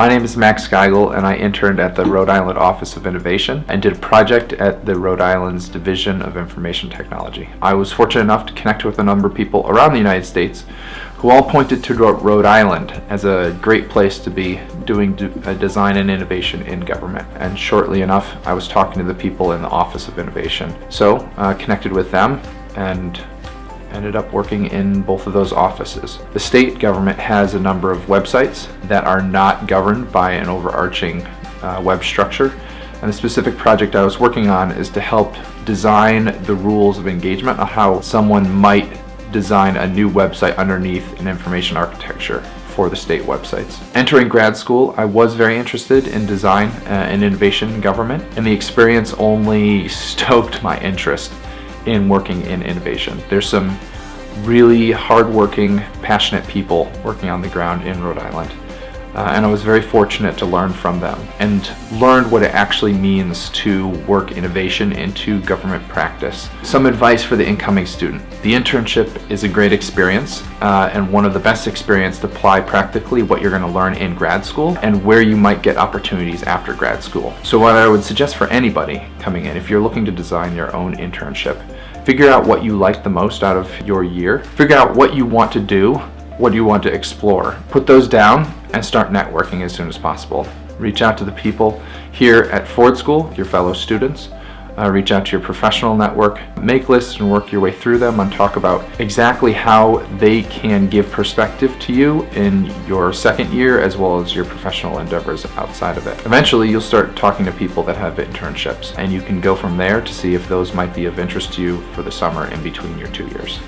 My name is Max Geigel and I interned at the Rhode Island Office of Innovation and did a project at the Rhode Island's Division of Information Technology. I was fortunate enough to connect with a number of people around the United States who all pointed to Rhode Island as a great place to be doing design and innovation in government. And shortly enough, I was talking to the people in the Office of Innovation. So, uh, connected with them and ended up working in both of those offices. The state government has a number of websites that are not governed by an overarching uh, web structure. And the specific project I was working on is to help design the rules of engagement on how someone might design a new website underneath an information architecture for the state websites. Entering grad school, I was very interested in design uh, and innovation in government, and the experience only stoked my interest in working in innovation. There's some really hardworking, passionate people working on the ground in Rhode Island. Uh, and I was very fortunate to learn from them and learned what it actually means to work innovation into government practice. Some advice for the incoming student. The internship is a great experience uh, and one of the best experience to apply practically what you're going to learn in grad school and where you might get opportunities after grad school. So what I would suggest for anybody coming in, if you're looking to design your own internship, figure out what you like the most out of your year, figure out what you want to do, what do you want to explore. Put those down and start networking as soon as possible. Reach out to the people here at Ford School, your fellow students. Uh, reach out to your professional network, make lists and work your way through them and talk about exactly how they can give perspective to you in your second year as well as your professional endeavors outside of it. Eventually you'll start talking to people that have internships and you can go from there to see if those might be of interest to you for the summer in between your two years.